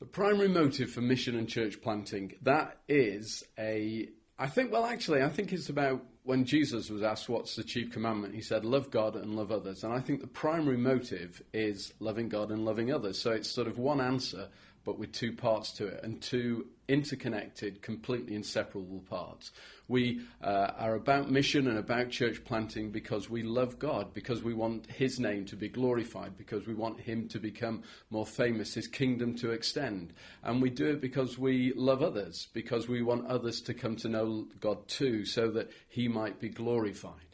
The primary motive for mission and church planting, that is a, I think, well, actually, I think it's about when Jesus was asked what's the chief commandment, he said, love God and love others. And I think the primary motive is loving God and loving others. So it's sort of one answer, but with two parts to it and two interconnected, completely inseparable parts. We uh, are about mission and about church planting because we love God, because we want His name to be glorified, because we want Him to become more famous, His kingdom to extend. And we do it because we love others, because we want others to come to know God too, so that He might be glorified.